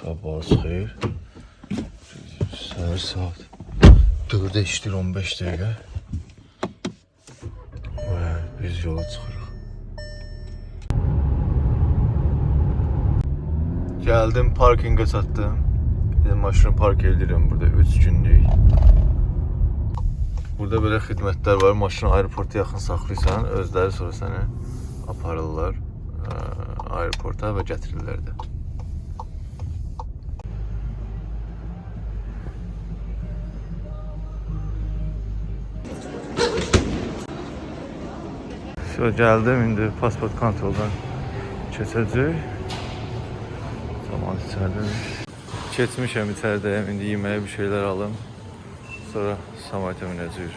Sabahınız xeyir. Səhər saat 4-ə işləyir 15 dəqiqə. Və biz yola çıxırıq. Gəldim, parkinqə çatdım. Də maşını park edirəm burada 3 günlük. Burada belə xidmətlər var. Maşını aeroporta yaxın saxlayırsan, özləri sonra səni aparırlar ə, aeroporta və gətirirlər də. Şöyle geldim indi pasport kontroldan keçəcək. Zaman içərdəmiş. Keçmişəm içəridəyəm, indi yeməyə bir şeylər alım. Sonra Samayta minəcəyik.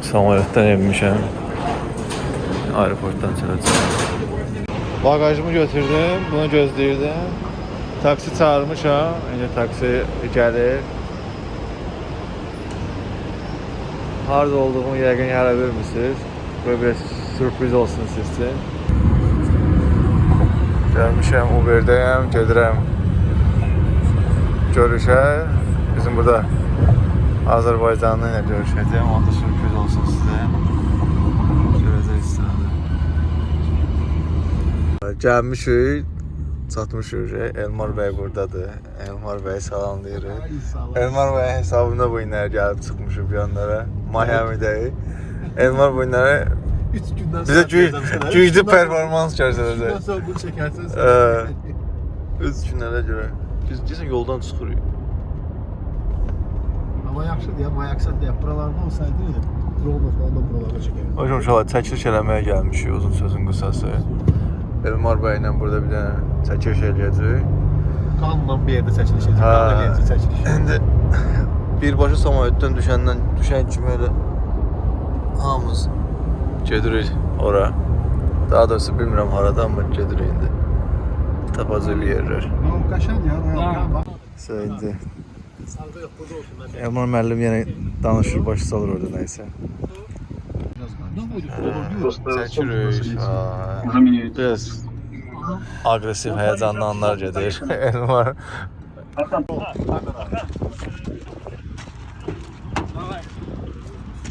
Samolyotdan enmişəm. Aeroportdan çıxacağam. Bagajımı götürdüm, bunu gözləyirdim. Taksi çağırmışam, indi taksi gəlir. Harada olduğumu yəqin hələ bilmirsiniz. Böyle bir sürpriz olsun siz üçün. Gəlmişəm Uber-dəyəm, gedirəm görüşə. Bizim burada Azərbaycanlı ilə görüşəcəm. Onda sürpriz olsun sizə. Gəlmişik, çatmışıq. Elmar bəy burdadır. Elmar bəy salamlayırıq. Elmar bəy hesabında bu günlər gəlib çıxmışıq bu yanlara. Miami'dəyik. Elmar bu günləri 3 gündən bizə gü- güclü performans göstərəcək. Bundan sonra bunu çəkərsən Ə, Öz günlərə görə. Biz deyəsən yoldan çıxırıq. Amma yaxşıdır ya, mayaksat ya. Buralarda olsaydı drone falan da buralara çəkərdim. Hocam uşaqlar çəkiliş eləməyə gəlmişik uzun sözün qısası. Elmar bəy ilə burada bir dənə çəkiliş eləyəcək. Qanla bir yerdə çəkiliş. Hə. Qanla gəzici çəkiliş. İndi birbaşa samolyotdan düşəndən düşən kimi elə hamımız gedirik ora. Daha doğrusu bilmirəm harada amma gedirik indi. Tapacaq bir yerlər. Qəşəng ya. Mən Elmar müəllim yenə danışır, başı salır orada nəyisə. Çəkirik. Biraz aqressiv, həyəcanlı anlar gedir. Elmar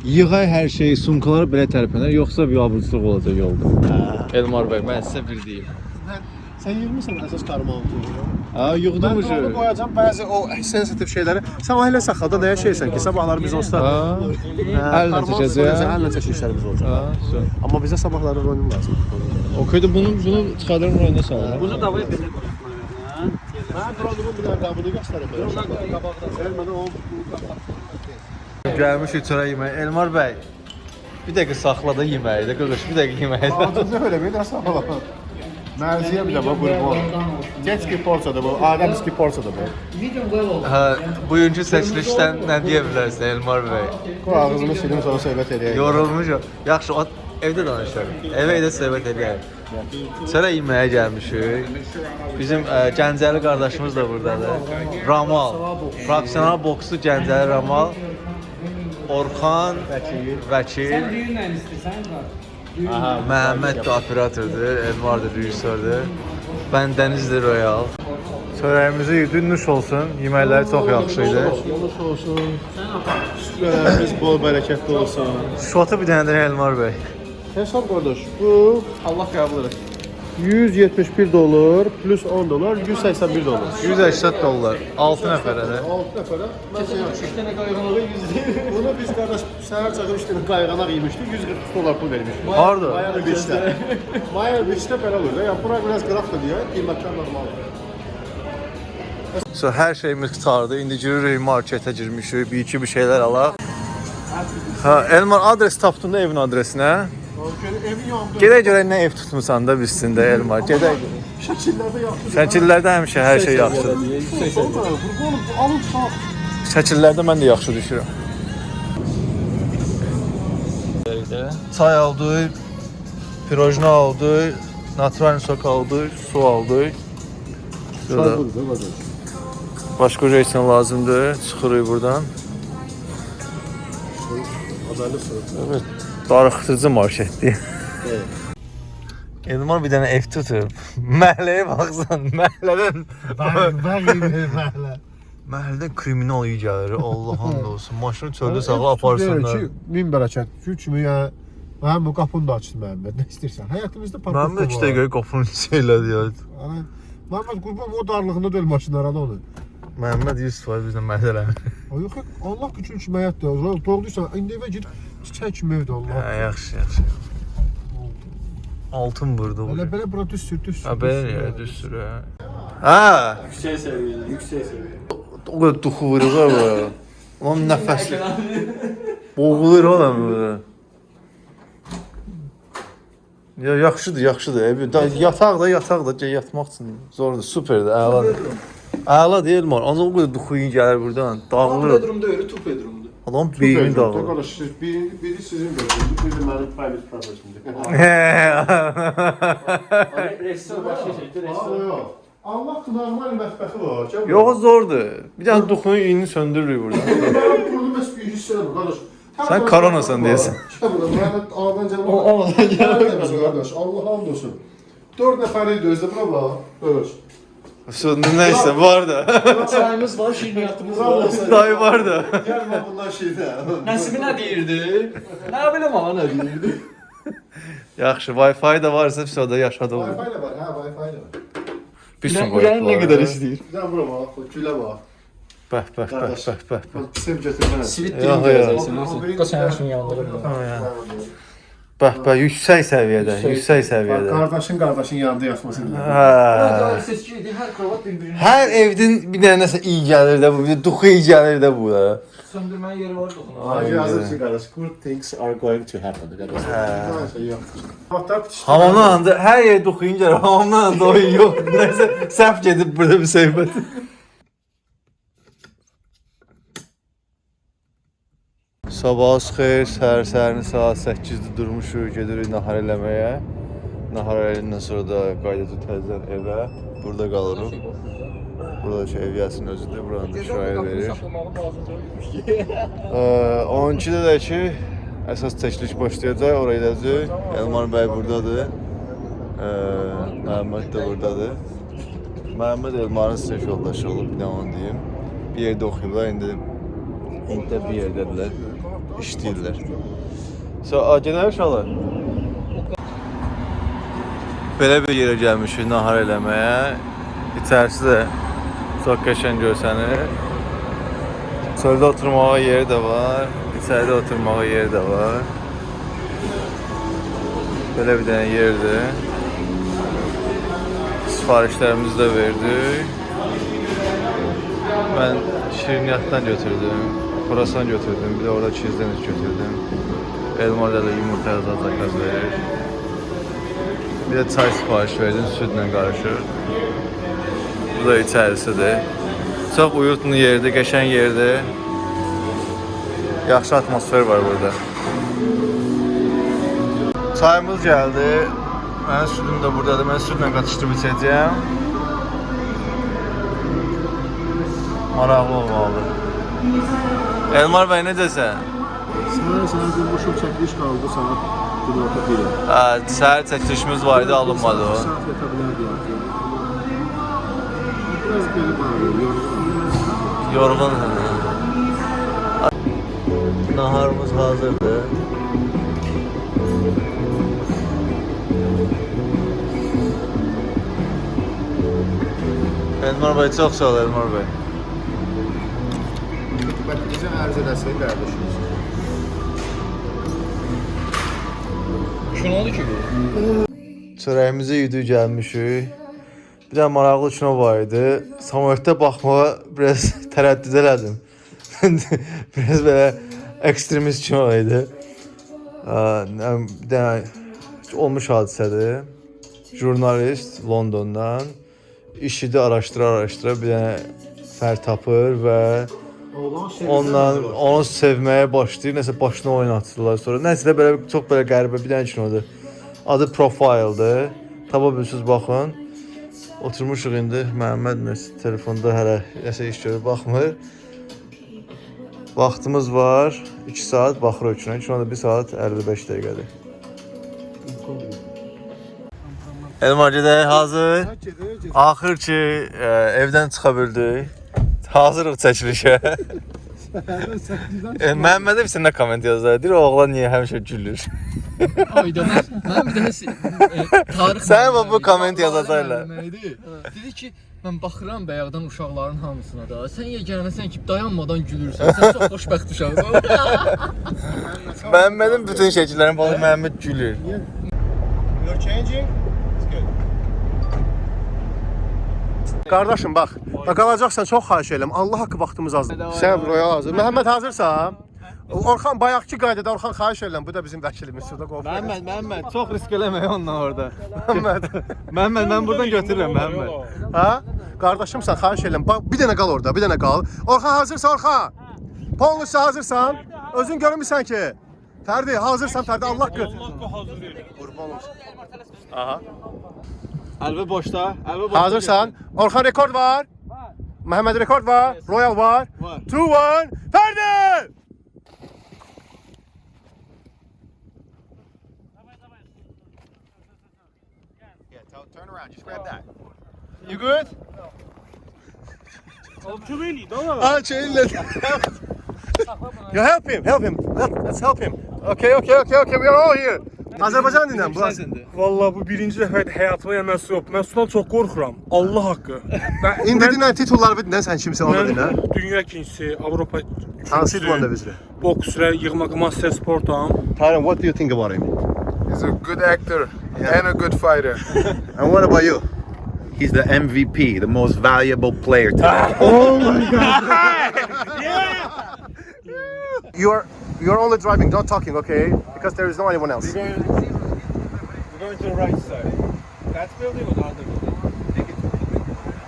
Yığay hər şeyi, sumkalar belə tərpənər, yoxsa bir abırçılıq olacaq yolda. Elmar bəy, mən sizə bir deyim. Sən yığmısan əsas karmanı. Ha, Mən yığdım onu qoyacam bəzi o sensitiv şeyləri. Sən o elə saxlada nəyə şeysən ki, sabahları biz olsa Ha. Əllə çəkəcək. Əllə çəkilişlərimiz olacaq. Amma bizə sabahları ronim lazım. Okeydə bunu bunu çıxarırım rayona salıram. Bunu davaya belə Mən dronumun bir qabını göstərəm. Ver mənə o Gəlmişik çörək yeməyə. Elmar bəy, bir dəqiqə saxla da yeməyi də, qırqış, bir dəqiqə yeməyi də. Acıca öyle bir de Merziye bir de bu bu. bu. Jetski porsada bu. Ademski porsada bu. medium well olsun. Hə, bugünkü seçilişdən nə deyə bilərsən Elmar bəy? Koy ağzını silim sonra söhbət edeyim. Yorulmuşam. Yaxşı, evdə danışarıq. Evə edə söhbət edərik. Çörək yeməyə gəlmişik. Bizim ə, Gəncəli qardaşımız da burdadır. Ramal. Professional boksçu Gəncəli Ramal. Orxan Vəkil. Vəkil. Sən düyünlə istəyirsən var. Aha. Məhəmməd də operatordur, Elmar da rejissordur. Bəndəniz də Royal. Çörəyimizi yedin, nuş olsun. Yeməkləri çox yaxşı idi. Yolun olsun. Süfrələrimiz bol bərəkətli olsun. Şotu bir dənə də Elmar bəy. Hesab qardaş, bu Allah qəbul etsin. 171 dolar plus 10 dolar 181 dolar. 180 dollar. 6 nəfərə də. 6 nəfərə. Mən sənə 3 dənə qayğanağı 100 lira. Bunu biz qardaş səhər çağı 3 dənə qayğanaq yemişdik, 140 dolar pul vermişdik. Harda? Miami Beach'te. Miami Beach'te belə olur. Yəni bura biraz qraf da deyə, qiymətlər normaldır. So hər şeyimiz qutardı. İndi giririk marketə girmişik. Bir iki bir şeylər alaq. Ha, Elmar adres tapdın da evin adresinə. Evin yanında Gedək görək nə ev tutmusan da bizsin də Elmar. Gedək. şəkillərdə yaxşı. Şəkillərdə həmişə hər şey yaxşıdır. Olma, qurbanım, alın sağ. Şəkillərdə mən də yaxşı düşürəm. Çay aldıq, pirojna aldıq, natural sok aldıq, su aldıq. Şurada Başqa reysən lazımdır. Çıxırıq buradan. Haberlisin. Evet. Darıxdırıcı marketdir. Elmar bir dənə ev tutub. Məhəlləyə baxsan, məhəllədən məhəllədən kriminal iyi gəlir. Allah and olsun. Maşını çöldə saxla aparsınlar. Ki, min bərəkət. Şu kimi ya Mənim bu qapını da açdı Məhəmməd. Nə istəyirsən? Həyatımızda parkovka Məndə 2 dəqiqə qapının içi elədi ya. Məhəmməd qurban o darlığında döl maşınlara da onu. Məhəmməd 100% bizlə məhəllələr. Ay yox, Allah üçün kimi həyatdır. Ulan doğduysan, indi evə gir. Çiçək kimi evdə Allah. Hə, yaxşı, yaxşı. Altın burada. Elə belə bura düz sür, düz sür. Ha belə ya, düz sürə. Ha, Yüksek seviyede. Yüksek seviyede. o qədər duxu vurur ha bu. Ulan nəfəs boğulur oğlum burada. Ya yaxşıdır, yaxşıdır. Ev, da, yataq da, yataq da gəl yatmaq üçün zordur, superdir, əladır. Əla deyil mar. Ancaq o qədər duxu iyi gəlir buradan. One Dağılır. bedroom'da öyle, two bedroom'da. Adam beyni dağılır. Arkadaş, siz biri, biri sizin bölümünüz, biri mənim private property'mdir. Restoran başka şey. Aa, yox. Allah normal mətbəxi var. Gəl bura. Yox zordur. Bir dənə duxunun iyini söndürürük burada. Mənim pulum bəs bir hiss eləmir, qardaş. Sən koronasan deyəsən. Gəl bura, mən ağdan gəlmə. O ağdan gəlmə. Qardaş, Allah hamd olsun. 4 nəfər idi özdə bura bax. Qardaş. Söndür nəysə var da. Çayımız var, şirniyyatımız Sağ var. olasın. Dayı var da. Gəlmə bundan şeydə. Nəsibi nə deyirdi? Nə bilim ama nə deyirdi? Yaxşı, Wi-Fi da varsa все da yaşadı olur. Wi-Fi də var, hə, Wi-Fi də var. Bir sürü Ürəyin nə var, qədər hə? istəyir? Gəl bura bax, gülə bax. Bəh, bəh, bəh, Qardaş. bəh, bəh. bəh. Bax, sev götürmənə. Sivit Yox, dilim yox. Bəh, bəh, yüksək səviyyədə, yüksək səviyyədə. Qardaşın qardaşın yanında yatmasın. Hə. Seçkiydi, hər kravat bir-birini Hər evdən bir dənə nəsə iyi gəlir də bu, bir duxu iyi gəlir də bu da. söndürməyə yeri var doxuna. Ay, yazırsın qardaş. Good things are going to happen. Qardaş. Hə. Hamamdan anda hər yer duxuyun gəlir, hamamdan anda o yox. Nəsə səhv gedib burada bir söhbət. Sabah xeyir, səhər səhərin saat 8-də durmuşuq, gedirik nahar eləməyə. Nahar eləndən sonra da qayıdacağıq təzədən evə. Burada qalırıq. Burada ki, eviyyəsin özüdür, buranı da kirayə verir. Ee, 12-də də ki, əsas çəkiliş başlayacaq, oraya gedəcək. Elmar bəy burdadır. Ee, Məhəmməd də burdadır. Məhəmməd Elmarın sinif yoldaşı olub, bir də onu deyim. Bir yerdə oxuyublar, indi Hinddə bir yerdədirlər, işləyirlər. So, a, gedək uşaqlar. Belə bir yerə gəlmişik nahar eləməyə. İçərisi də çox qəşəng görsənir. Çöldə oturmağa yeri də var, içəridə oturmağa yeri də var. Belə bir dənə yerdir. Sifarişlərimizi də verdik. Mən şirniyyatdan götürdüm, kurasan götürdüm, bir də orada çizdeniz götürdüm. Elmarda da yumurta yazan zakaz verir. Bir də çay sifariş verdim, südlə qarışır. Bu da içərisidir. Çox uyutlu yerdir, qəşəng yerdir. Yaxşı atmosfer var burada. Çayımız gəldi. Mənim südüm də buradadır. Mən südlə qatışdırıb içəcəyəm. Maraqlı olmalıdır. Elmar bəy necəsən? Sənə sənə qurmuşum çəkiliş qaldı saat günorta 1-ə. Hə, səhər çəkilişimiz var idi, alınmadı o. Saat yata bilərdi artıq. Biraz. Yorğun. Naharımız hazırdır. Elmar bəy çox sağ ol Elmar bəy. Xidmətinizə ərz eləsək qardaşımız. Şunu oldu ki bu. Çörəyimizi yedik gəlmişik. Bir də maraqlı kino var idi. Samolyotda baxmağa biraz tərəddüd elədim. biraz belə ekstremist kino idi. Bir dənə olmuş hadisədir. Jurnalist Londondan işini araşdıra araşdıra bir dənə fər tapır və ondan onu sevməyə başlayır. Nəsə başına oynatırlar sonra. Nəsə də belə çox belə qəribə bir dənə kinodur. Adı Profile'dır. Tapa bilirsiniz baxın. Oturmuşuq indi. Məhəmməd məs telefonda hələ nəsə iş görür, baxmır. Vaxtımız var. 2 saat baxırıq üçün. Şu anda 1 saat 55 dəqiqədir. Elmar gedək, hazır. Axır ki, e, evdən çıxa bildik. Hazırıq çəkilişə. e, Məhəmməd bir sənə komment yazdı. Deyir, o oğlan niyə həmişə gülür? Ayda mən, bir dənə e, tarix Sən bu- bu komment yazacaqlar. Dedi ki, mən baxıram bayaqdan uşaqların hamısına da. Sən yeganəsən ki, dayanmadan gülürsən. Sən çox xoşbəxt uşaqsan. Məhəmmədin bütün şəkillərini baxıb Məhəmməd gülür. You're changing? It's good. Qardaşım bax, bax qalacaqsan çox xahiş edirəm. Allah haqqı vaxtımız azdır. Sən royal hazır. Məhəmməd hazırsan? Orxan bayaqki qaydada Orxan xahiş edirəm. Bu da bizim vəkilimiz şurada qovur. Məhəmməd, Məhəmməd, çox risk eləmə onunla orada. Məhəmməd. Məhəmməd, mən buradan götürürəm Məhəmməd. Ha? Qardaşımsan, xahiş edirəm. Bax, bir dənə qal orada, bir dənə qal. Orxan hazırsan, Orxan? Polnusu hazırsan? Özün görmüsən ki? Fərdi, hazırsan Fərdi, Allah qır. Qurban olsun. Aha. Əlvi boşda, əlvi boşda. Hazırsan? Orxan rekord var. Məhəmməd rekord var. Royal var. Var. 2 1 Fərdi! Yeah, turn around. Just grab that. You good? Ah, chill. You help him, help him. Let, let's help him. Okay, okay, okay, okay. We are all here. Azərbaycan dilində bu. Vallahi bu birinci dəfədir həyatımda mən su yox. Mən sudan çox qorxuram. Allah haqqı. Mən, İndi dinən titulları bir dinən sən kimsən onu dinə. mən dünya ikincisi, Avropa Hansı idmanda üçüncüsü, bizdə? boks və yığmaq master sportam. Tyron, what do you think about him? He's a good actor and a good fighter. And what about you? He's the MVP, the most valuable player today. You're you're only driving, not talking, okay? Because there is no anyone else. We're going to the right side. That's building or other building?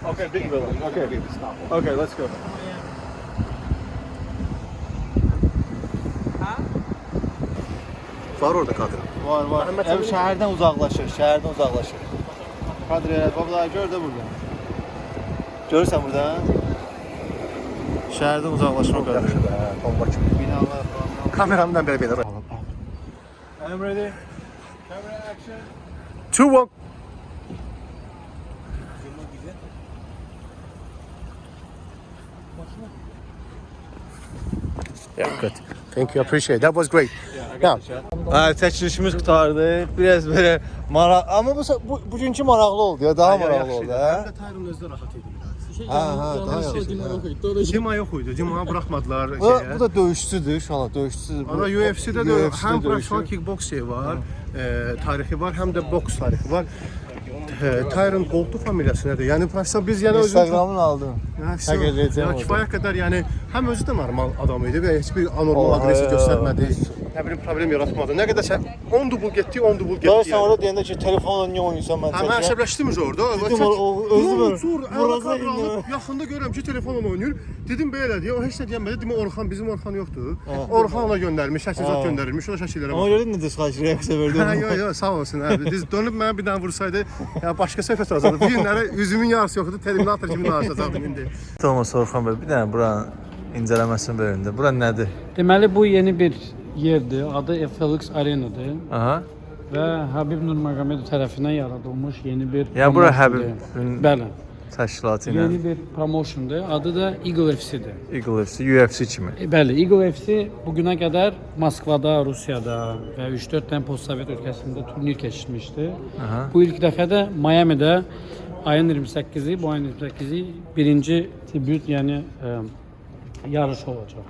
Okay, big building. Okay. Okay, let's go. Var orada kadın. Var, var. Ev şəhərdən uzaqlaşır, şəhərdən uzaqlaşır. Kadriyə, babla gör də burada. Görürsən burada? Uzaqlaşma qardaşı. Bomba kimi. Binalar falan. Kameramdan belə belə. I'm ready. Camera action. 2 1 Yeah, good. Thank you. Appreciate it. That was great. Yeah. Hə, çəkilişimiz qutardı. Biraz belə maraq, amma bu bu bugünkü maraqlı oldu ya, daha maraqlı oldu, hə? Özü də rahat idi biraz. Hə, hə, daha yaxşı. Cima yox idi. Cima buraxmadılar Bu, şeyə. bu da döyüşçüdür, anda döyüşçüdür. Ana UFC-də də həm professional kickboks şeyi var, e, tarixi var, həm də boks tarixi var. E, Tyron Gold'u familiyası nədir? Yəni professional biz yəni özümüz Instagramın aldım. Ya, edəcəm ya, orada. kifayət qədər yəni həm özü də normal adam idi və heç bir anormal aqressiya ə, göstərmədi. Nə bilim problem yaratmadı. Nə qədər sən 10 dubl getdi, 10 dubl getdi. Ya sən orada deyəndə ki, telefonla niyə oynayırsan mən Hə, mən çəkirəm. əsəbləşdim öz orada. Dedim, o- özü var. Alıp yaxında görürəm ki, telefonla oynayır. Dedim belə deyə, o heç nə deyəmədi. Dedim Orxan bizim Orxan yoxdur. Orxan ona göndərmiş, şəkil zad göndərilmiş, o şəkillərə Ona görə nə diskaj reaksiya verdin? Hə, yo, yo, sağ olsun. Hə, Biz dönüb mənə bir dənə vursaydı, ya başqa söhbət olacaqdı. Bu günləri üzümün yarısı yoxdur, Terminator kimi danışacaqdım indi. Thomas Orxan bəy, bir dənə buranın incələməsini verin də. Bura nədir? Deməli bu yeni bir yerdir. Adı FLX Arena'dır Aha. və Habib Nurmagomedov tərəfindən yaradılmış yeni bir Yəni bura promotiondur. Həbibin Bəli. təşkilatı ilə Yeni bir promotiondur. Adı da Eagle FC-dir. Eagle FC, UFC kimi. E, Bəli, Eagle FC bu günə qədər Moskvada, Rusiyada və 3-4 dənə postsovet ölkəsində turnir keçirmişdi. Aha. Bu ilk dəfə də Miami-də ayın 28-i, bu ayın 28-i birinci tribut, yəni ə, yarış olacaq.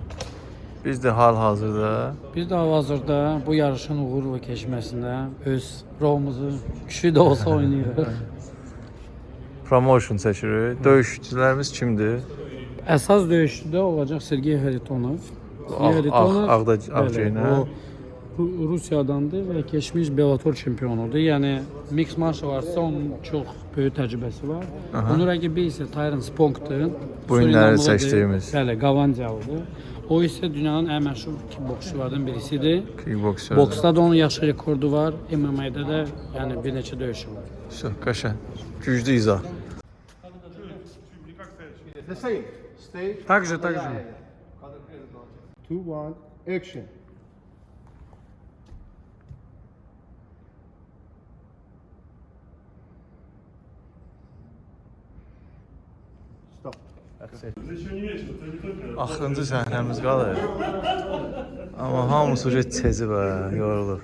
Biz də hal-hazırda Biz də hal-hazırda bu yarışın uğurla keçməsində öz rolumuzu küçük də olsa oynayırıq. promotion çəkirik. Döyüşçülərimiz kimdir? Əsas döyüşçüdə olacaq Sergey Haritonov. Ağ- ağda- ağ geyinə. o Ru- Rusiyadandır və keçmiş Bellator çempionudur. Yəni mix martial artsda onun çox böyük təcrübəsi var. Onun rəqibi isə Tyron Sponkdur. Bu günləri seçdiyimiz. Bəli, Qavandiyalıdır. O isə dünyanın ən məşhur kickboksçulardan birisidir. Kickboksçu. Boksda da onun yaxşı rekordu var. MMA-da da yəni bir neçə döyüşü var. Şah, qəşəng. Güclü izah. The same. 2 1 action. Axırıncı səhnəmiz qalır. Amma hamısı uca tezi var, yorulub.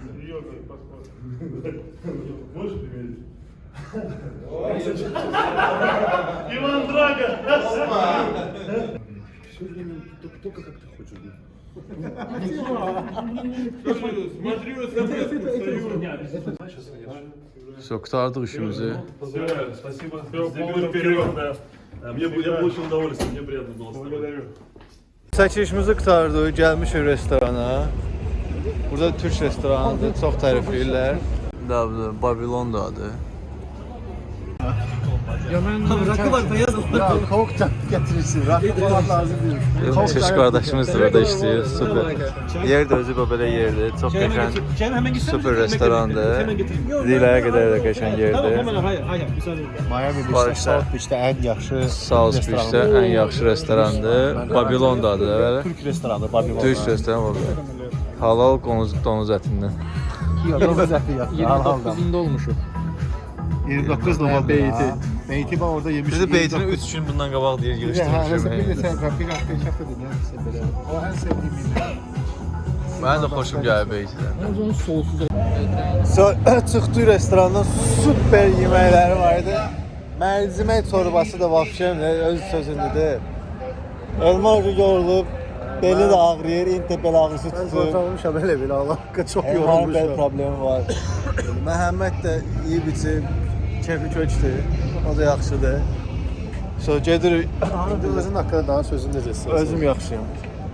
Все, qurtardıq işimizi. Спасибо. Заберу вперед, да. Мне, я получил удовольствие, мне приятно было. Благодарю. Çəkilişimizi qurtardıq, gəlmişik restorana. Burada türk restoranıdır, çox tərifləyirlər. Da, Babilondadır. Ya mən Ya kovuk getirirsin. Rakı var lazım değil. Türk qardaşımız da burada işləyir, super. Yer də özü belə yerdir, çox qəşəng, super restorandır. Dilərə qədər də qəşəng yerdir. Miami Var Beach'te, işte. South Beach'te en yaxşı South Beach-də ən yaxşı restorandır. Babilondadır, bəli. Türk restoranı Babylon. Türk restoranı var. Halal donuz, donuz ətindən. Güzel fiyat. Halal da. 29-unda olmuşuq. 29 numara beyti. Beyti ben orada yemiştim. Bizi beytini 3 gün bundan qabaq deyir, de mesela bir de yığışdırmışım. sen bir hafta iş hafta dinlersin böyle. O en sevdiğim yemek. Mənim də xoşum gəlir beytidən. Mən onu soğusuz So, çıxdı restorandan super yeməkləri var idi. Mərcimək çorbası da vəxşəm öz sözündədir. Elma ucu yorulub, beli də ağrıyır, intə bel ağrısı Ben tutur. zorlanmışam öyle bir Allah çok Elmanın bel yorulmuşum. problemi var. Məhəmməd də iyi biçib, kefi köçdü. O da yaxşıdır. So, gedirik. Özün hakkında daha sözün necəsin? Özüm yaxşıyam.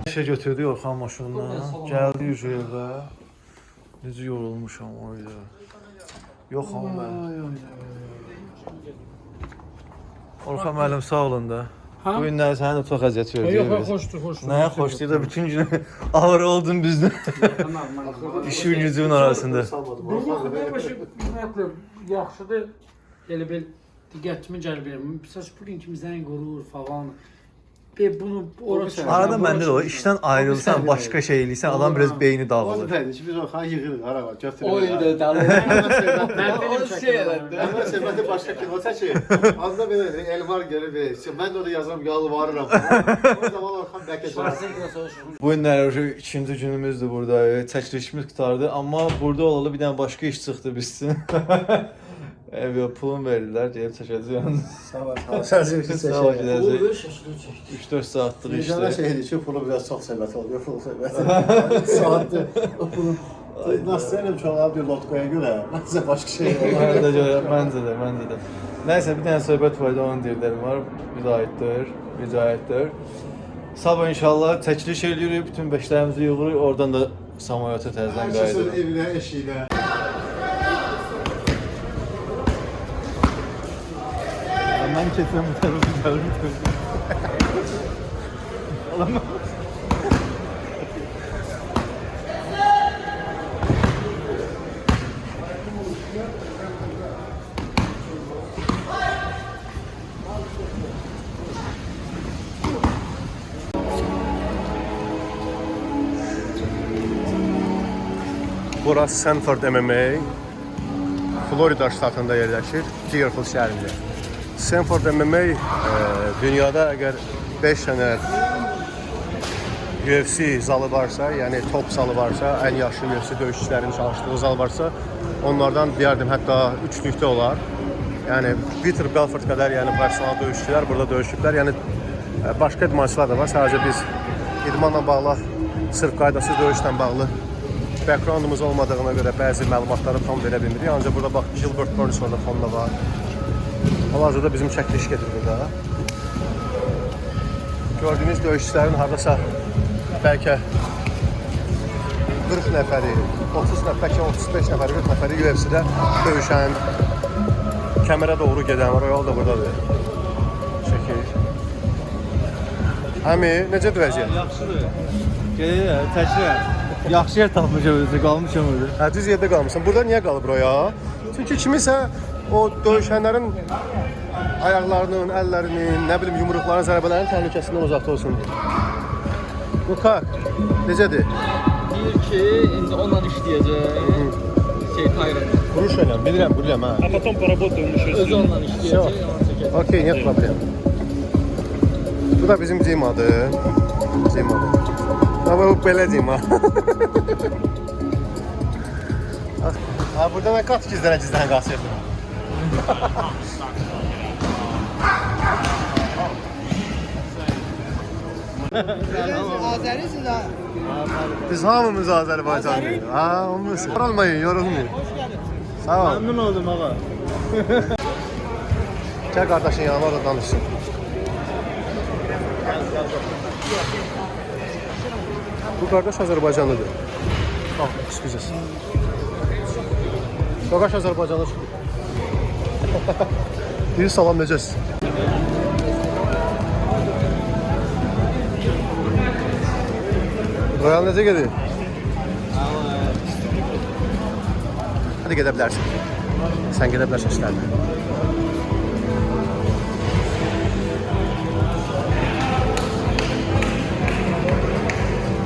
İşə götürdük Orxan maşınla. Gəldik evə. Necə yorulmuşam orada. Yox amma mən. Orxan müəllim sağ olun da. Ha? Bu günlər sənə də çox əziyyət Yox, verdik. yox, xoşdur, xoşdur. Nəyə xoşdur da bütün gün ağır oldun bizdən. İşin gücün arasında. Yox, başa ümumiyyətlə yaxşıdır. Elə bil diqqətimi cəlb edir. Məsələn, bu gün kimi zəng vurur falan. Bir bunu ora çıxır. Arada məndə də o işdən ayrılsan, başqa şey eləyirsən, adam biraz beyni Onu dağılır. dedi, biz Orhan yığırıq ara var, götürürük. O ildə dəli. Mən O şey elədi. Əvvəl söhbəti başqa kino çəkir. Azda belə Elvar gəlir və mən də orada yazıram, yalvarıram. O zaman Orhan bəlkə cavab Bu günlər şu ikinci günümüzdür burada. Çəkilişimiz qurtardı, amma burada olalı bir dənə başqa iş çıxdı bizsin. Ev pulun verdilər, gəlib çəkəcəyik. Sağ ol. Sən sevgisi Sağ ol, çəkir. gedəcək. 3-4 saatlıq Vicdana işdir. şeydir ki, pulu biraz çox söhbət oluyor, pul söhbəti. Saatdır. O pulun Nasıl çoğalıb bir lotkaya görə, nəsə başqa şey olur. Mən də görə, məncə də, məncə də. Nəysə bir dənə söhbət var idi, onun deyirlərim var. Bizə aiddir, bizə aiddir. Sabah inşallah çəkiliş eləyirik, bütün beşlərimizi yığırıq, oradan da Samoyota təzədən Hər kəsin qayıdırıq. evinə, eşiyinə. Mən keçirəm bu tərəfə gəlirəm. Burası Sanford MMA. Florida ştatında yerləşir, Deerfield şəhərində. Sanford MMA e, dünyada əgər 5 dənə UFC zalı varsa, yəni top zalı varsa, ən yaxşı UFC döyüşçülərin çalışdığı zal varsa, onlardan deyərdim hətta 3-lükdə olar. Yəni Peter Belfort qədər yəni professional döyüşçülər burada döyüşüblər. Yəni e, başqa idmançılar da var. Sadəcə biz idmanla bağlı, sırf qaydasız döyüşlə bağlı backgroundumuz olmadığına görə bəzi məlumatları tam verə bilmirik. Ancaq burada bax Gilbert Burns orada fonda var. Hal-hazırda bizim çəkiliş gedir burada. Gördüyünüz döyüşçülərin hardasa bəlkə 40 nəfəri, 30 nəfər, bəlkə 35 nəfəri, 40 nəfəri UFC-də döyüşən, kəmərə doğru gedən var. O yol da buradadır. Çəkir. Həmi, necədir vəziyyət? Yaxşıdır. Gedir, təkrar. Yaxşı yer tapmışam özü, qalmışam orada. Hə, düz yerdə qalmısan. Burada niyə qalıb o ya? Çünki kimisə o döyüşənlərin ayaqlarının, əllərinin, nə bilim yumruqların, zərbələrinin təhlükəsindən uzaqda olsun. Bu kak necədir? Deyir ki, indi onunla işləyəcək. Şey Tayran. Vuruş eləm, bilirəm, bilirəm hə. А потом поработаем еще Özü onunla işləyəcək. ona çəkəcək. Okey, нет problem. Bu da bizim Cimadır. Cimadır. Ama bu belə Cima. ha, burada mən qaç gizlənə gizlənə qaçırdım. Biz hamımız Azərbaycanlıyıq. Ha, olmaz. Yorulmayın, yorulmayın. Sağ ol. Memnun oldum ağa. Gel kardeşin yanına orada danışsın. Bu kardeş Azerbaycanlıdır. Ah, excusez. Kardeş Azerbaycanlı çıxdı. Bir salam necəsiz? Royal necə gedir? Hadi gedə bilərsən. Sən gedə bilərsən işlərinə.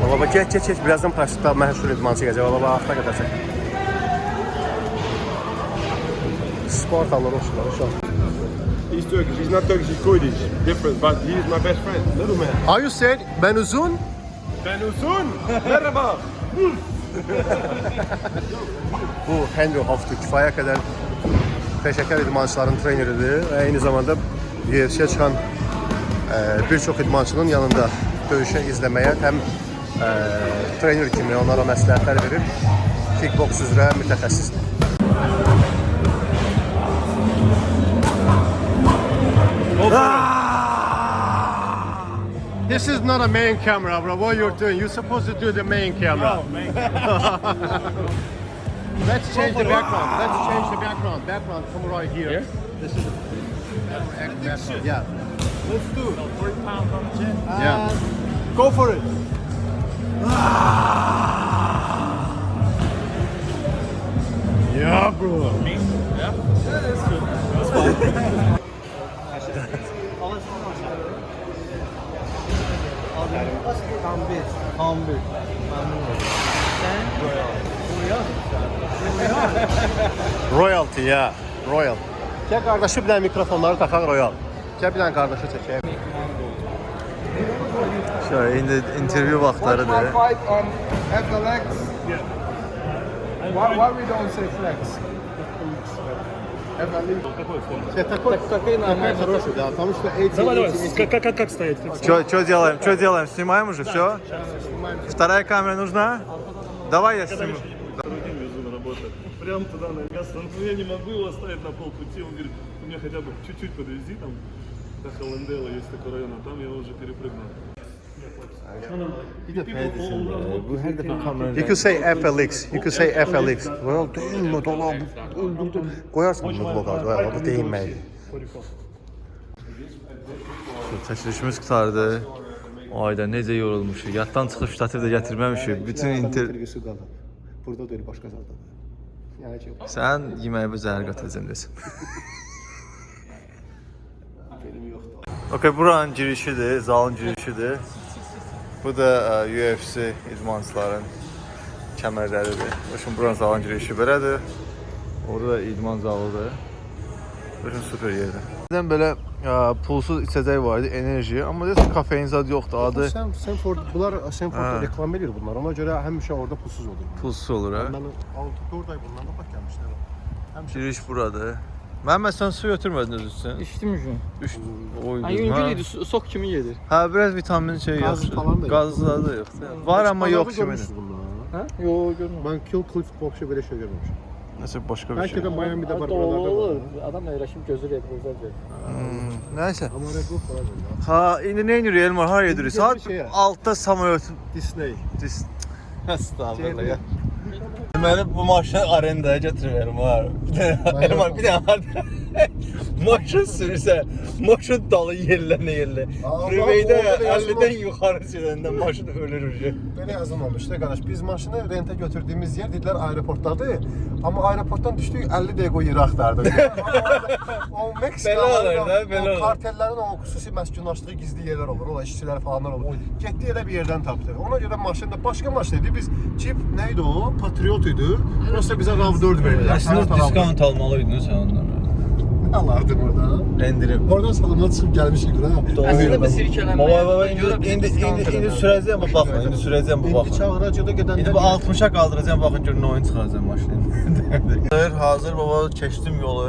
Baba geç geç geç birazdan pratikte məşhur idmançı gələcək. Baba axıra qədər çək. Alır olsunlar uşaq. He's Turkish. He's not Turkish. He's Kurdish. Different, but he is my best friend. Little man. Are you said ben uzun? Ben uzun. Merhaba. Bu Henry Hoftu kifayət qədər peşəkar idmançıların treneridir eyni zamanda UFC-yə çıxan e, bir çox idmançının yanında döyüşü izləməyə həm e, trener kimi onlara məsləhətlər verir. Kickboks üzrə mütəxəssisdir. This is not a main camera, bro. What you're doing? You're supposed to do the main camera. Let's change the background. Let's change the background. Background, come right here. This is the background. Yeah. Let's do it. Yeah. Go for it. Ah! Yeah, bro. Royalty ya. Royal. Gel kardeşi bir tane mikrofonları takan Royal. Gel bir tane kardeşi çekeyim. Şöyle indi interview vaxtlarıdır. fight on at the legs. Why, why we don't say flex? Все, такой, такой хороший, да, потому что эти... Давай, давай, эти- как, как, как, как стоять? Что, делаем? Что делаем? Снимаем уже? Все? Вторая камера нужна? Давай я сниму. Прям туда на место. Ну, я не могу его оставить на полпути. Он говорит, у меня хотя бы чуть-чуть подвези там. До Холландела есть такой район, а там я уже перепрыгнул. Bu her defa kamera You could say FLX, you could say FLX. Royal değinme dolar, öldürdü. Koyarsın bunu bloğa, Royal, bu değinmeyi. Çəkilişimiz qutardı. Ayda necə yorulmuşuq. Yaddan çıxıb ştativ də gətirməmişik. Bütün inter... Intervüsü qalır. Burada deyil, başqa zalda. Yəni ki, Sən yeməyi zəhər qatacağım desin. Okay, buranın girişidir, zalın girişidir. Bu da e, UFC idmançıların kəmərləridir. Başım buranın zalın girişi belədir. Orada da idman zalıdır. Başım super yerdir. Bizdən belə e, pulsuz içəcək var idi, enerji. Amma deyəsən kafein zad yoxdur. Adı Sen, Senford, bunlar Senford reklam edir bunlar. Ona göre həmişə orada pulsuz olur. pulsuz olur ha. Ben 6-4 ay bundan da bak gəlmişlər. Həmişə Giriş buradır. Məhəmməd sən su götürmədin özün üçün. İçdim üçün. Üç oy. Ay yüngül idi, so- sok kimi gedir. Hə, biraz vitamin şey Qaz yaxşı. falan da yox. Qazı da yoxdur. Var amma yox kimi. Hə? Yo, görmürəm. Ben Kill Cliff Box'u böyle şey görmemişim. Nəsə başqa bir Belki şey. de Miami'de var Hətta buralarda olur. var. Adam əyləşib gözü retrozat verir. Hmm, Nəysə. Ama Red Bull falan var. Ha, indi nə edirik Elmar? Haraya edirik? Saat Bir şey. 6-da samolyot. Disney. Dis. Estağfurullah ya. Deməli bu maşını arendaya götürürəm var. Elmar bir dənə var. Maşın sürürsə, maşın dalı. Allah, Freewaydə orada da yazılı- 50-dən yuxarı sürəndə maşın ölür. Belə yazılmamışdı qardaş. Biz maşını rentə götürdüyümüz yer dedilər aeroportdadır. Amma aeroportdan düşdük 50 dəqiqə o yeri axtardıq. o Meksika Belə olur da, belə o kartellərin o xüsusi məskunlaşdığı gizli yerlər olur. Ola işçilər falanlar olur. Getdi elə bir yerdən tapdı. Ona görə maşın da başqa maşın idi. Biz Jeep nə idi o? Patriot idi. Prosta bizə RAV4 verdilər. Əslində diskont almalıydın sən onlara. Nə alardın orada? Endirib. Oradan salona çıxıb gəlmişik bura. Əslində bu sirkələnməyə Baba baba indi indi indi, indi sürəcəyəm bu baxma, indi sürəcəyəm bu İndi baxma. çağıracaqda gedəndə İndi bu 60-a qaldıracağam, baxın görün nə oyun çıxaracağım maşını. Hazır, hazır baba, keçdim yolu.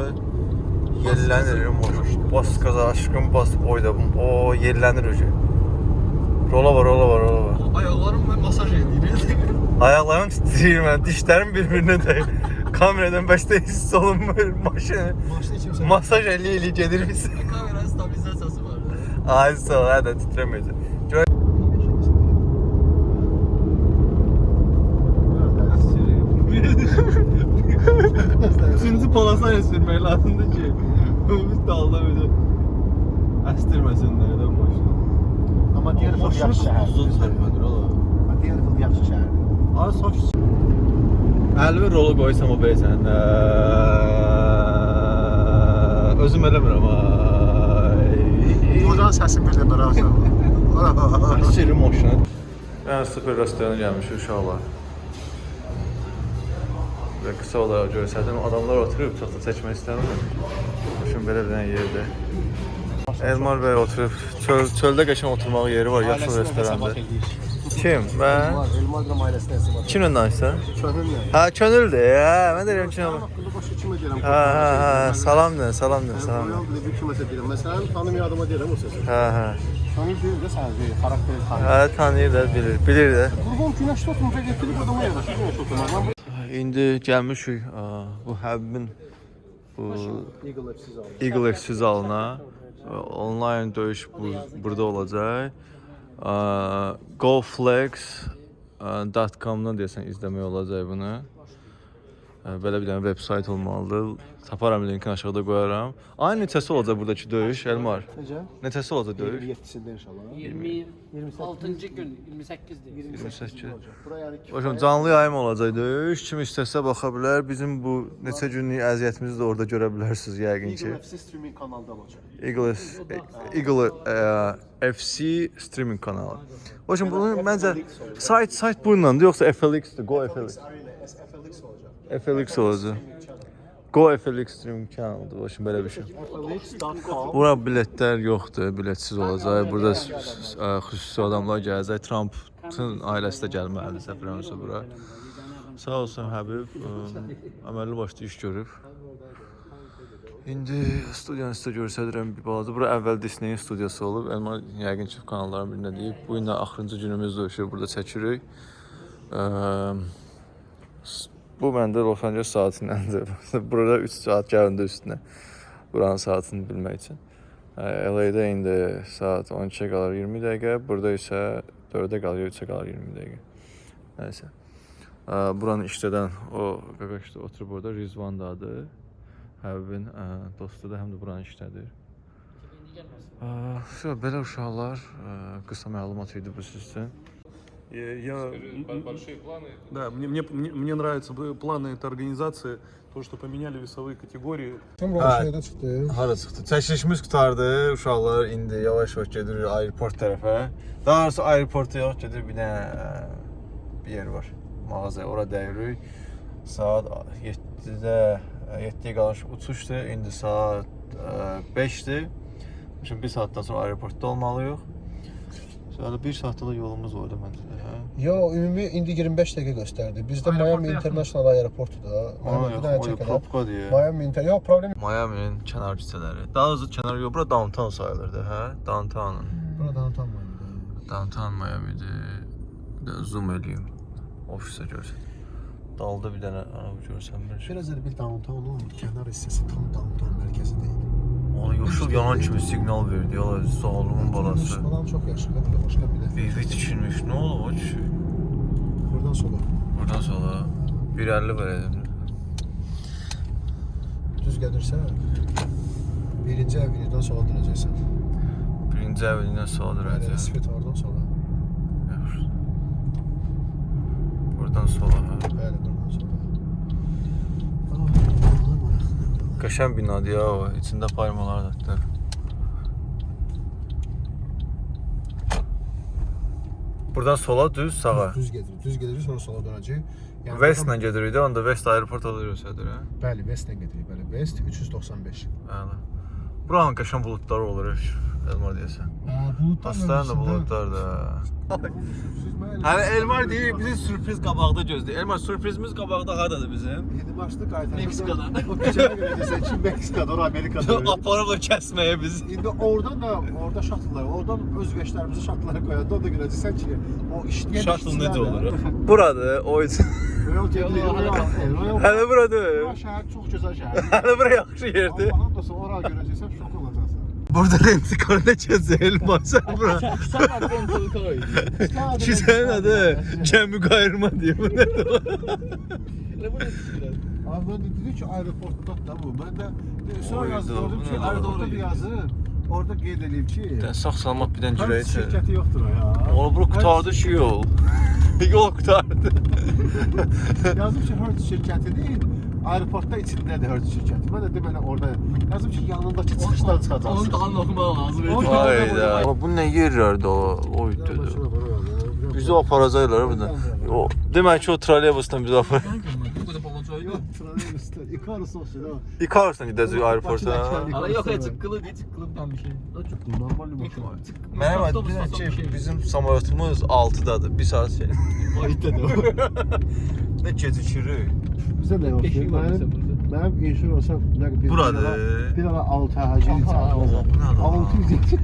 Yellənir motor. Bas qaza aşkım, bas oyda. O yellənir öcə. Rola var, rola var, rola var. Ayaqlarım və masaj edir. Ayaqlarım titrəyir mən, dişlərim bir-birinə dəyir. Kameradan baştayız solun başı. Başta Masaj 50 50 gelir biz. Kameranın stabilizasyosu var. Ağzı sol ha da titremeyecek. Üçüncü palasaya sürmək lazımdır ki, biz dalda belə əstirməsinlər də maşını. Amma Deerfield yaxşı şəhərdir. Maşını sürmədir ola. Deerfield yaxşı şəhərdir. Ara sof 50 rolu qoysam o belə sən. Özüm eləmirəm. Buradan səsim bir də maraq salır. Əsiri maşına. Mən super restorana gəlmişik uşaqlar. Və qısa olaraq görsədim, adamlar oturub çox da çəkmək istəmirəm. Düşün belə bir yerdə. Elmar bəy oturub, çöl, çöldə qəşən oturmağı yeri var, yaxşı restorandır. Kim? Mən? Elmadra ailəsinə hesab edir. Kimlə danışsan? Könüllə. Hə, könüldür. Hə, mən deyirəm ki, Haqqında başqa kimə deyirəm? hə, hə, hə, salam de, salam de, salam. Royal bir kiməsə deyirəm. Məsələn, tanımayan adama deyirəm o sözü. Hə, hə. Tanıyır deyir də sən deyir, xarakter tanıyır. Hə, tanıyır da, bilir, bilir də. Qurban günəşdə oturub və getirib adama yanaşır, günəş oturmaz. Mən bu İndi gəlmişik bu Həbbin bu Eagle FC zalına. Onlayn döyüş bu, burada olacaq. Goflex.com-dan deyəsən izləmək olacaq bunu. Ə, Belə bir dənə veb sayt olmalıdır. Taparam linkini aşağıda qoyaram. Ay neçəsi olacaq buradakı döyüş Elmar? Necə? Neçəsi olacaq döyüş? 27-sində inşallah. 26-cı gün 28-dir. 28. Bura yəni Hocam canlı yayım olacaq döyüş. Kim istəsə baxa bilər. Bizim bu neçə günlük əziyyətimizi də orada görə bilərsiniz yəqin ki. Eagle FC streaming kanalda olacaq. Eagle, Eagle e, FC streaming kanalı. Hocam bunun məncə sayt sayt bununla yoxsa FLX-dir, Go FLX. FLX olacaq. FLX olacaq. Go FLX streaming kanalıdır. Hocam belə bir şey. Bura biletlər yoxdur, biletsiz olacaq. Burada xüsusi adamlar gələcək. Trumpın ailəsi də gəlməlidir səhv eləmirəmsə bura. Sağ olsun Həbib, əməlli başlı iş görüb. İndi studiyanı sizə göstərirəm bir balaca. Bura əvvəl Disney studiyası olub. Elmar yəqin ki kanalların birində deyib. Bu gün də axırıncı günümüzdür ki, burada çəkirik. Bu məndə Los Angeles saatindəndir. Burada 3 saat gəlində üstünə. Buranın saatını bilmək üçün. LA-də indi saat 12-ə qalır 20 dəqiqə, burada isə 4-ə qalır, 3-ə qalır 20 dəqiqə. Nəysə. Buranın işlədən o qaqaş da oturub orada Rizvan dadı. Həbibin dostu da həm də buranın işlədir. Belə uşaqlar qısa məlumat idi bu sizə. sizin üçün. Я, Да, мне, мне, мне, мне нравятся б- планы этой организации, то, что поменяли весовые категории. Kim Ha. şeydə çıxdı? Hara çıxdı? Çəkilişimiz qutardı. Uşaqlar indi yavaş-yavaş gedirik aeroport tərəfə. Daha doğrusu aeroporta yox, gedir bir dənə ə, bir yer var. Mağaza, ora dəyirik. Saat 7-də 7-yə qalmış uçuşdur. İndi saat ə, 5-dir. Şimdi 1 saatdan sonra aeroportda olmalıyıq. Sonra 1 saatda da yolumuz var da məncə də, hə? Yo, ümumi indi 25 dəqiqə göstərdi. Bizdə Miami International Aeroportu da. Miami bir propka deyə. Miami Inter, yox problem. Miami'nin kənar küçələri. Daha doğrusu kənar yox, bura downtown sayılır da, hə? Downtown'un. Buradan tam Miami'də. Downtown Miami'dir. Bir zoom eləyim. Ofisə görsün. Dalda bir dənə araba görsəm bir şey. Biraz elə bir downtownun kənar hissəsi tam downtown mərkəzi deyil. Ona yoxsul yanan kimi siqnal verdi. Yala zalımın balası. Falan çox yaxşı, burada başqa bir də. Evi tikilmiş. Nə olub o kişi? Buradan sola. Buradan sonra 1.50 verədim. Düz gedirsən, birinci əvinizdən sola dönəcəksən. Birinci əvəlindən sola dönəcək. Svetoradan sola. Buradan sola. hə? Bəli, buradan sola. Qəşəng binadır ya o. İçində paymalar da. Buradan sola düz sağa. Düz gedir, düz gedir, sonra sola dönəcək. Yəni Westlə gedirik də, onda West aeroport alırıyorsadır hə. Bəli, Westlə gedirik, bəli. West 395. Bəli. Buranın qəşəng buludlar olur. Elmar deyəsən. Aslan da buludlar da. Hələ Elmar deyir, bizi sürpriz qabaqda gözləyir. Elmar sürprizimiz qabaqda hardadır bizim? İndi başda qayıtacaq. Meksikada. O keçən gün deyirsən ki, Meksikada, ora Amerikada. Aparıblar kəsməyə bizi. İndi oradan da orada şatıllar, oradan öz veşlərimizi şatıllara qoyanda o da görəcəksən ki, o işləyən Şatıl necə olur? Buradır, o üçün. Royal gedilir, Royal, Royal. Hələ buradır. Bura şəhər çox gözəl şəhər. Hələ bura yaxşı yerdir. Allah'ın da sonra ora görəcəksən şok olacaqsan. Burada ne keçir Elmar sən bura. Sən mənim rental car idi. Ki sənin adı Cəmi qayırma deyir. Bu bu nə Abi ben de dedi ki aeroportda da bu. Ben de de, sonra yazdım gördüm ki ne? aeroportda bir yazı. Orada qeyd edeyim ki sağ salamat bir dənə girək Hertz içəri. şirkəti yoxdur o ya. Oğlum bura qutardı şu yol. Yol qutardı. Yazdım ki Hertz şirkətinin aeroportda içindədir Hertz şirkəti. Mən də deməli orada yazdım ki yanındakı çıxışdan Onun çıxacaqsın. dalını oxumaq lazım. Onun- Hayda. Ama bu nə yerlərdə o? Oy dedi. Bizi aparacaqlar burada. O demək ki o trolleybusdan bizi apar. Trolleybusda Icarus olsun ha. Ikarusla gedəcək aeroporta. Ala yox, heç çıqqılı deyil, çıqqılıdan bir şey. Çok normal bir maşın. Mənim Avtobus adım olsa bir ki şey. bizim samolotumuz 6-dadır. 1 saat şey. Ayıtdı da. Nə gecikirik? Bizə də yoxdur. Beşik var bizə Mənim burada. mənim inşur olsa nə bir Buradır. Bir ara 6 həcə Aha, bu nə lan? 600 yedi.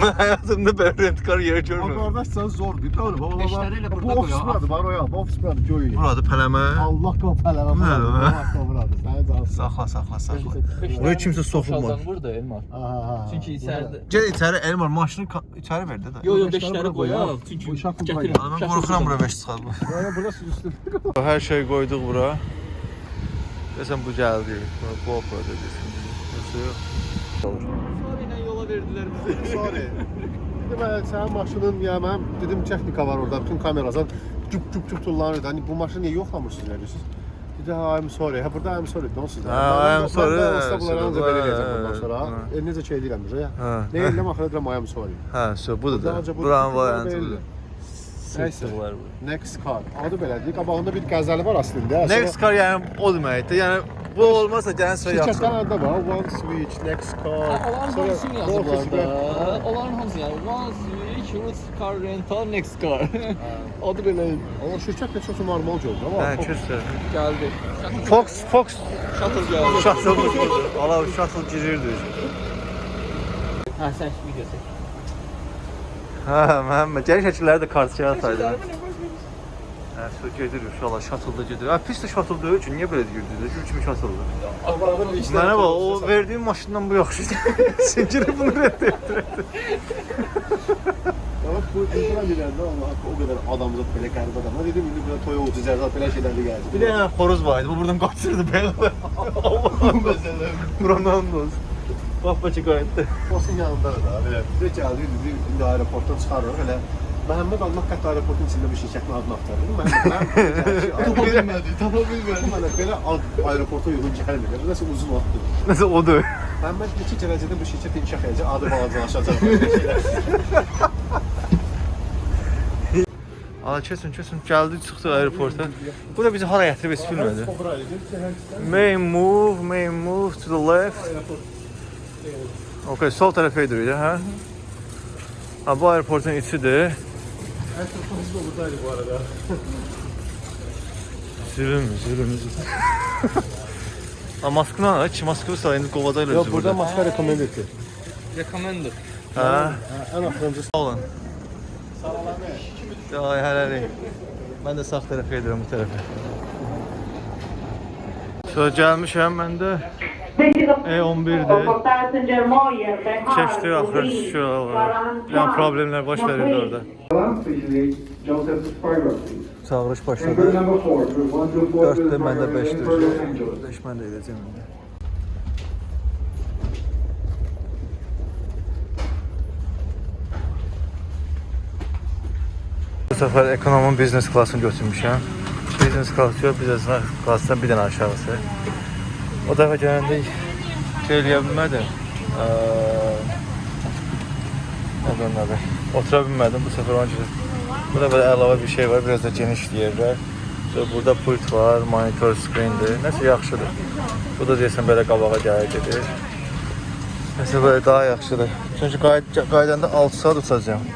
Mən həyatımda belə rentkar yer Ama görmədim. kardeş sen zor değil. Doğru. Baba baba. Bu burada ofis buradır. Var o ya. Bu ofis buradır. Joey. Buradır pələmə. Allah. Bu ne lan? Allah buradır. Sen cansın. Saxla, saxla, saxla. Buraya kimsə soxulmaz. Boşaldan burada Elmar. Aha. Çünki içəridə. Gəl içəri Elmar maşını içəri verdi də. Yo yo Beşləri bura qoyaq. Çünki gətirəm. qoyaq. Mən qorxuram bura 5 çıxar. Yani burası üstü. Hər şey qoyduq bura. Desən bu gəldi. Bu apardı desən. Yoxsa yox. Yola verdilər bizi. Sorry. Dedim ben senin maşının ya ben dedim texnika var orada bütün kameradan cup cup cup tullanırdı. Hani bu maşını niye yoklamırsınız ne diyorsunuz? Dedi ha I'm sorry. Ha burada I'm sorry. Don't siz. Ha, I'm sorry. Ben de İstanbul'a anca böyle geleceğim bundan Ha. sonra. E, necə şey deyirəm bizə ya. Ha. Ne elim axıra deyirəm I'm sorry. Hə, so budur da. Buranın bu- variantı budur. Neyse. Next car. Adı belədir. Qabağında bir qəzəli var aslında. Next car yəni o deməkdir. Yəni bu olmazsa gələn Şirkətdən yaxşı. adı var. One switch, next car. Onların hamısını bu yazıblar Onların hamısı yəni one switch, root car rental, next car. Adı belə. Amma şirkət də çox normal oldu amma. Hə, küsür. Gəldi. Fox, Fox Shuttle gəldi. budur. Ala şatıl girirdi. Hə, sən video çək. Hə, Məhəmməd, gəl şəkilləri də kartçaya ataydı. Hə, so gedir uşaqlar, şatılda gedir. Hə, pis də şatıl deyil ki, niyə belə deyirdiniz? Gül kimi şatıldı. Mənə bax, o verdiyin maşından bu yaxşıdır. Sən girib bunu rədd etdir. Bak bu insan biləndə Allah o qədər adamzat belə qəribə adamlar. Dedim indi burada toy oldu, zərzat belə şeylər də gəldi. Bir dənə xoruz var idi, bu buradan qaçırdı belə. Allah'ım məsələn. Buranın olsun. Bax, bacı qayıtdı. Posun yanında da belə. Bizə gəldi, dedi indi aeroportdan çıxarırıq elə. Məhəmməd Allah qət aeroportun içində bir şirkətin adını axtarır. Mən mən tapa bilmədi, tapa bilmədi. Mənə belə ad aeroporta uyğun gəlmir. Nəsə uzun vaxtdır. Nəsə odur. Məhəmməd neçə dərəcədə bu şirkət inkişaf edəcək, adı balacalaşacaq. Ala kesin, kesin. Gəldi, çıxdı aeroporta. Bu da bizi hara gətirib heç bilmədi. Main move, main move to the left. Okay, sol tərəfə edirik, hə? Ha, bu aeroportun içidir. Aeroportumuz da buradaydı bu arada. Zülüm, zülüm, zülüm. Ha, maskını aç, maskını sağ indi qovacaqlar Yox, bizi burada burada. maska rekommend etdi. Recommender. Hə, Ən axırıncı sağ olun. Ay, hələlik. Mən də sağ tərəfə edirəm bu tərəfə. So, gəlmişəm mən də. E11'dir. Keçdi axır şuralar. Yəni problemlər baş verirdi orada. Balanço direito. Joseph Spyro, please. Çağırış And başladı. group number four, group one, two, four, 4-də Spyro, məndə 5 heading for Los düşür. Angeles. 5 mən də edəcəm indi. Bu səfər ekonomun biznes klassını götürmüşəm. Biznes klassı yox, biznes klassdan bir dənə aşağısı. O dəfə gələndə şey eləyə bilmədim. Onun adı? Otura bilmədim bu səfər onun üçün. Burada belə əlavə bir şey var, biraz da geniş yerlər. Burada pult var, monitor screendir. Nəsə yaxşıdır. Bu da deyəsən belə qabağa gəlir gedir. Nəsə belə daha yaxşıdır. Çünki qayıd qayıdanda 6 saat uçacağam.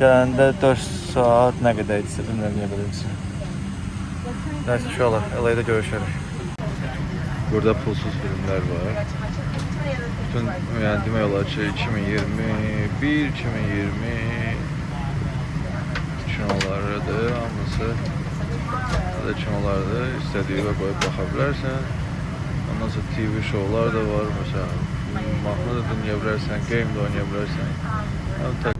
Gələndə 4 saat nə qədər idisə, bilmirəm nə qədər idisə. Nəysə inşallah LA-da görüşərik. Burada pulsuz filmler var. Bütün yani demək olar ki 2021, 2020 kinolarıdır hamısı. Burada kinolarda istədiyi və qoyub baxa bilərsən. Ondan sonra TV şovlar da var. Məsələn, mahnı da dinləyə bilərsən, game də oynaya bilərsən. Yəni,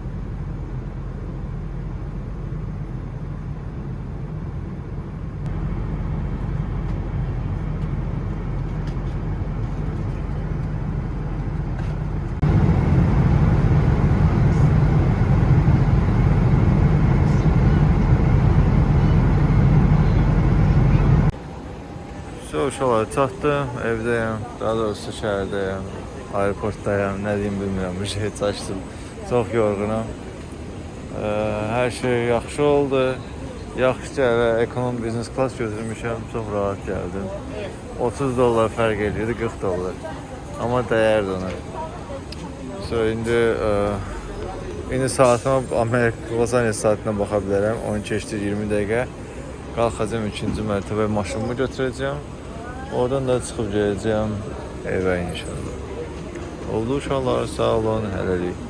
5 olaraq çatdı. Evdəyəm. Daha doğrusu şəhərdəyəm. Aeroportdayam. Yəni nə deyim bilmirəm. Bir şey çaşdım. Çox yorğunam. E, hər şey yaxşı oldu. Yaxşıca evə ekonom biznes klas götürmüşəm. Çox rahat gəldim. 30 dollar fərq edirdi 40 dollar. Amma dəyərdi ona. So, indi e, İndi saatıma Amerika Lozaniya saatinə baxa bilərəm. 10 keçdi 20 dəqiqə. Qalxacam ikinci mərtəbə maşınımı götürəcəm. Oradan da çıxıb gedəcəm evə inşallah. Oldu uşaqlar, sağ olun, hələlik.